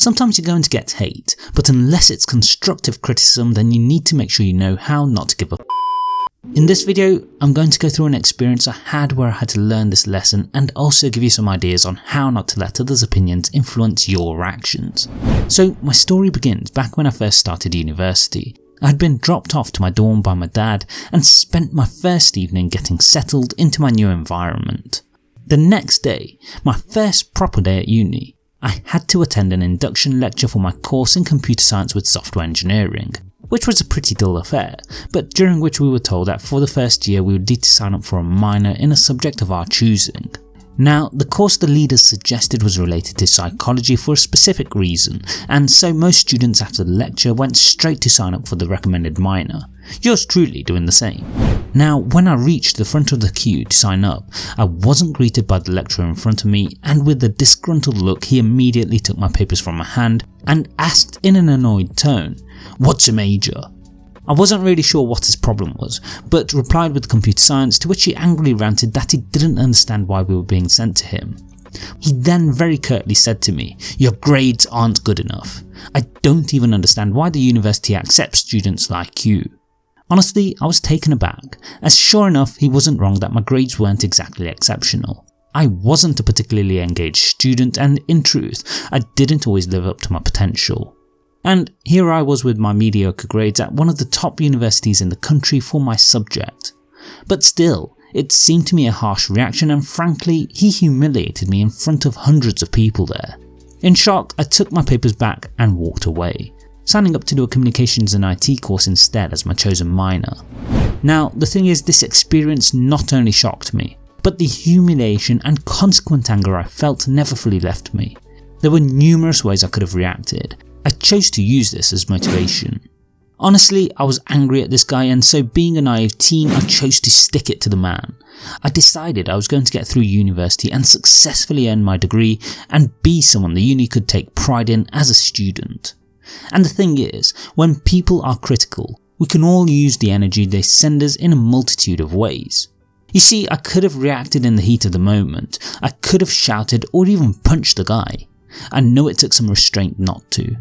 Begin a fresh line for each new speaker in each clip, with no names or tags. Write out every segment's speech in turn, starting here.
Sometimes you're going to get hate, but unless it's constructive criticism then you need to make sure you know how not to give up. In this video, I'm going to go through an experience I had where I had to learn this lesson and also give you some ideas on how not to let others' opinions influence your actions. So my story begins back when I first started university. I had been dropped off to my dorm by my dad and spent my first evening getting settled into my new environment. The next day, my first proper day at uni, I had to attend an induction lecture for my course in computer science with software engineering, which was a pretty dull affair, but during which we were told that for the first year we would need to sign up for a minor in a subject of our choosing. Now, the course the leaders suggested was related to psychology for a specific reason, and so most students after the lecture went straight to sign up for the recommended minor, yours truly doing the same. Now, when I reached the front of the queue to sign up, I wasn't greeted by the lecturer in front of me and with a disgruntled look he immediately took my papers from my hand and asked in an annoyed tone, what's a major? I wasn't really sure what his problem was, but replied with computer science to which he angrily ranted that he didn't understand why we were being sent to him. He then very curtly said to me, your grades aren't good enough. I don't even understand why the university accepts students like you. Honestly, I was taken aback, as sure enough he wasn't wrong that my grades weren't exactly exceptional. I wasn't a particularly engaged student and in truth, I didn't always live up to my potential. And here I was with my mediocre grades at one of the top universities in the country for my subject. But still, it seemed to me a harsh reaction and frankly he humiliated me in front of hundreds of people there. In shock I took my papers back and walked away, signing up to do a communications and IT course instead as my chosen minor. Now the thing is this experience not only shocked me, but the humiliation and consequent anger I felt never fully left me. There were numerous ways I could have reacted, I chose to use this as motivation. Honestly, I was angry at this guy and so being a naive teen, I chose to stick it to the man. I decided I was going to get through university and successfully earn my degree and be someone the uni could take pride in as a student. And the thing is, when people are critical, we can all use the energy they send us in a multitude of ways. You see, I could have reacted in the heat of the moment, I could have shouted or even punched the guy. I know it took some restraint not to.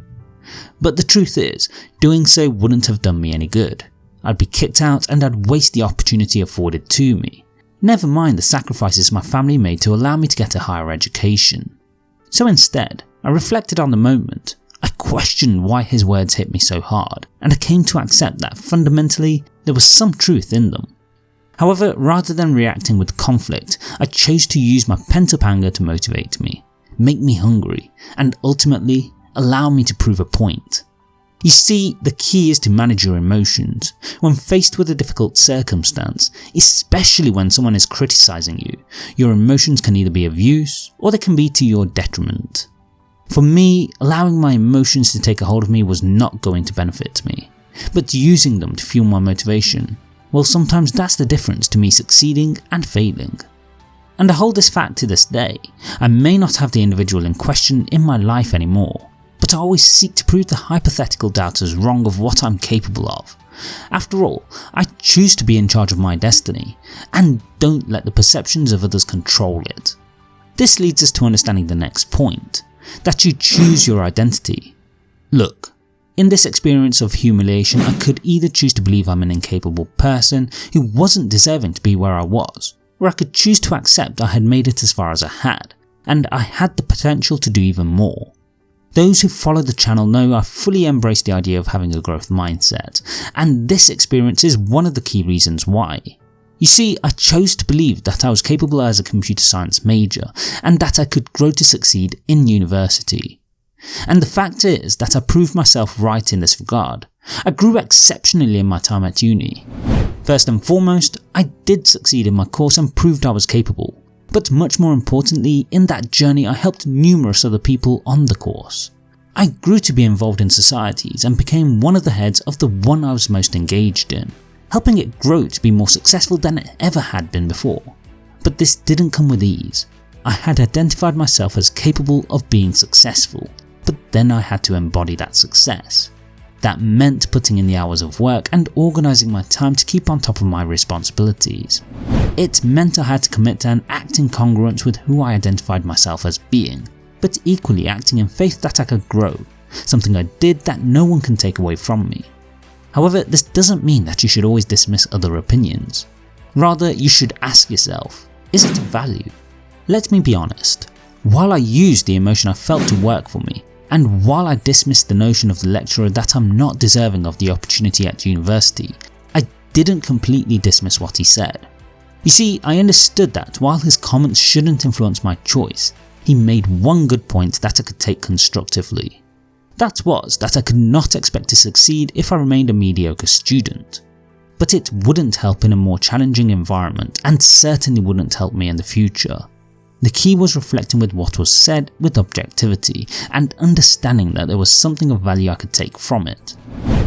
But the truth is, doing so wouldn't have done me any good. I'd be kicked out and I'd waste the opportunity afforded to me. Never mind the sacrifices my family made to allow me to get a higher education. So instead, I reflected on the moment. I questioned why his words hit me so hard, and I came to accept that fundamentally there was some truth in them. However, rather than reacting with conflict, I chose to use my pent up anger to motivate me, make me hungry, and ultimately allow me to prove a point. You see, the key is to manage your emotions. When faced with a difficult circumstance, especially when someone is criticising you, your emotions can either be of use or they can be to your detriment. For me, allowing my emotions to take a hold of me was not going to benefit me, but using them to fuel my motivation, well sometimes that's the difference to me succeeding and failing. And I hold this fact to this day, I may not have the individual in question in my life anymore, but I always seek to prove the hypothetical doubters wrong of what I'm capable of. After all, I choose to be in charge of my destiny, and don't let the perceptions of others control it. This leads us to understanding the next point, that you choose your identity. Look, in this experience of humiliation I could either choose to believe I'm an incapable person who wasn't deserving to be where I was, or I could choose to accept I had made it as far as I had, and I had the potential to do even more. Those who follow the channel know I fully embrace the idea of having a growth mindset, and this experience is one of the key reasons why. You see, I chose to believe that I was capable as a computer science major, and that I could grow to succeed in university. And the fact is that I proved myself right in this regard. I grew exceptionally in my time at uni. First and foremost, I did succeed in my course and proved I was capable but much more importantly, in that journey I helped numerous other people on the course. I grew to be involved in societies and became one of the heads of the one I was most engaged in, helping it grow to be more successful than it ever had been before. But this didn't come with ease. I had identified myself as capable of being successful, but then I had to embody that success. That meant putting in the hours of work and organising my time to keep on top of my responsibilities. It meant I had to commit to and act in congruence with who I identified myself as being. but equally acting in faith that I could grow, something I did that no one can take away from me. However, this doesn't mean that you should always dismiss other opinions. Rather, you should ask yourself, is it of value? Let me be honest, while I used the emotion I felt to work for me, and while I dismissed the notion of the lecturer that I'm not deserving of the opportunity at university, I didn't completely dismiss what he said. You see, I understood that while his comments shouldn't influence my choice, he made one good point that I could take constructively. That was that I could not expect to succeed if I remained a mediocre student. But it wouldn't help in a more challenging environment and certainly wouldn't help me in the future. The key was reflecting with what was said with objectivity and understanding that there was something of value I could take from it.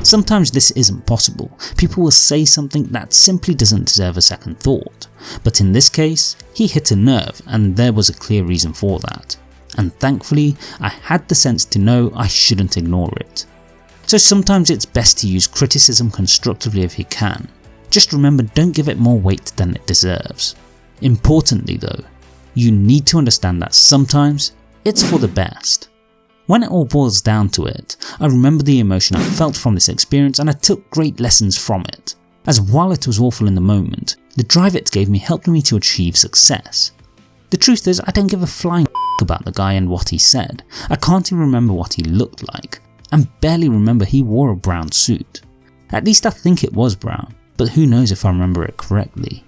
Sometimes this isn't possible, people will say something that simply doesn't deserve a second thought, but in this case, he hit a nerve and there was a clear reason for that. And thankfully, I had the sense to know I shouldn't ignore it. So sometimes it's best to use criticism constructively if you can. Just remember don't give it more weight than it deserves. Importantly though, you need to understand that sometimes it's for the best. When it all boils down to it, I remember the emotion I felt from this experience and I took great lessons from it, as while it was awful in the moment, the drive it gave me helped me to achieve success. The truth is I don't give a flying about the guy and what he said, I can't even remember what he looked like, and barely remember he wore a brown suit. At least I think it was brown, but who knows if I remember it correctly.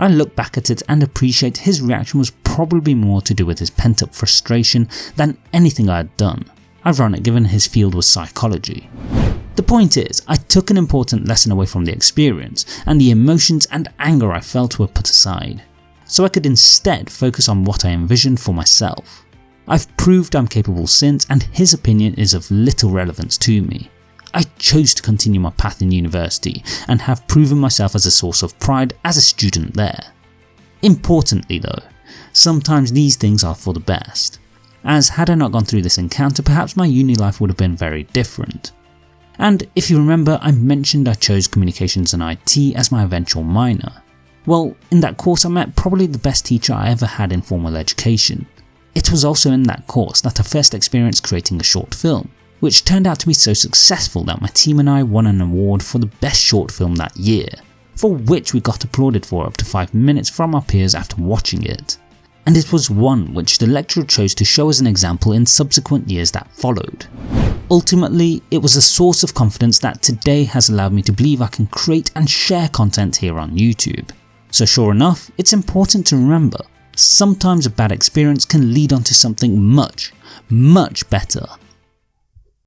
I look back at it and appreciate his reaction was probably more to do with his pent up frustration than anything I had done, ironic given his field was psychology. The point is, I took an important lesson away from the experience and the emotions and anger I felt were put aside, so I could instead focus on what I envisioned for myself. I've proved I'm capable since and his opinion is of little relevance to me. I chose to continue my path in university and have proven myself as a source of pride as a student there. Importantly though, sometimes these things are for the best, as had I not gone through this encounter perhaps my uni life would have been very different. And if you remember I mentioned I chose communications and IT as my eventual minor. Well in that course I met probably the best teacher I ever had in formal education. It was also in that course that I first experienced creating a short film which turned out to be so successful that my team and I won an award for the best short film that year, for which we got applauded for up to 5 minutes from our peers after watching it. And it was one which the lecturer chose to show as an example in subsequent years that followed. Ultimately, it was a source of confidence that today has allowed me to believe I can create and share content here on YouTube. So sure enough, it's important to remember, sometimes a bad experience can lead on to something much, much better